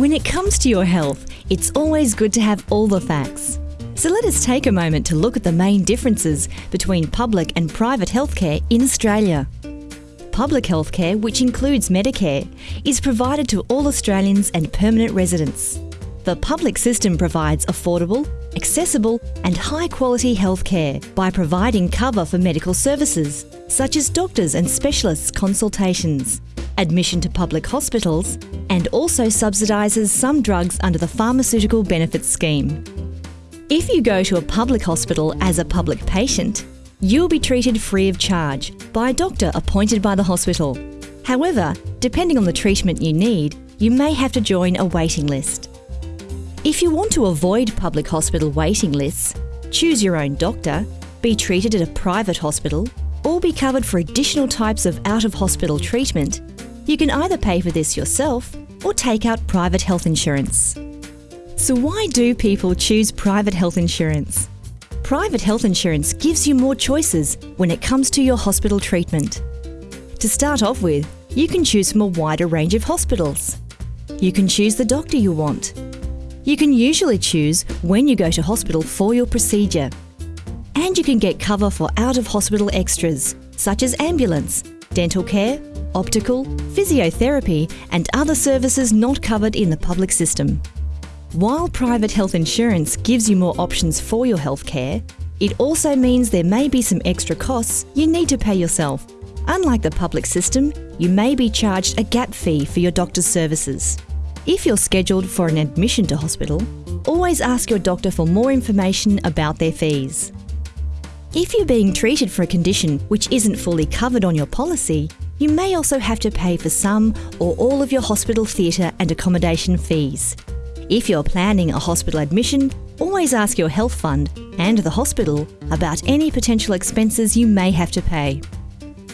When it comes to your health, it's always good to have all the facts. So let us take a moment to look at the main differences between public and private healthcare in Australia. Public healthcare, which includes Medicare, is provided to all Australians and permanent residents. The public system provides affordable, accessible and high quality healthcare by providing cover for medical services such as doctors and specialists consultations, admission to public hospitals and also subsidises some drugs under the Pharmaceutical Benefits Scheme. If you go to a public hospital as a public patient, you'll be treated free of charge by a doctor appointed by the hospital. However, depending on the treatment you need, you may have to join a waiting list. If you want to avoid public hospital waiting lists, choose your own doctor, be treated at a private hospital, or be covered for additional types of out of hospital treatment, you can either pay for this yourself or take out private health insurance. So, why do people choose private health insurance? Private health insurance gives you more choices when it comes to your hospital treatment. To start off with, you can choose from a wider range of hospitals. You can choose the doctor you want. You can usually choose when you go to hospital for your procedure. And you can get cover for out of hospital extras such as ambulance, dental care, optical, physiotherapy, and other services not covered in the public system. While private health insurance gives you more options for your healthcare, it also means there may be some extra costs you need to pay yourself. Unlike the public system, you may be charged a gap fee for your doctor's services. If you're scheduled for an admission to hospital, always ask your doctor for more information about their fees. If you're being treated for a condition which isn't fully covered on your policy, you may also have to pay for some or all of your hospital theatre and accommodation fees. If you're planning a hospital admission, always ask your health fund and the hospital about any potential expenses you may have to pay.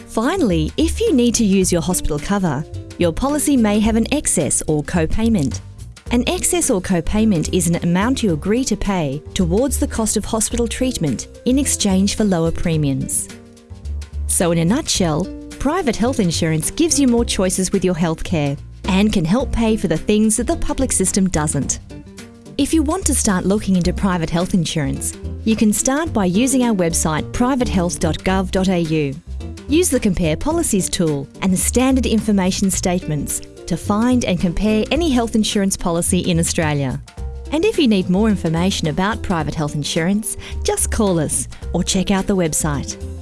Finally, if you need to use your hospital cover, your policy may have an excess or co-payment. An excess or co-payment is an amount you agree to pay towards the cost of hospital treatment in exchange for lower premiums. So in a nutshell, private health insurance gives you more choices with your healthcare and can help pay for the things that the public system doesn't. If you want to start looking into private health insurance, you can start by using our website privatehealth.gov.au. Use the Compare Policies tool and the standard information statements to find and compare any health insurance policy in Australia. And if you need more information about private health insurance, just call us or check out the website.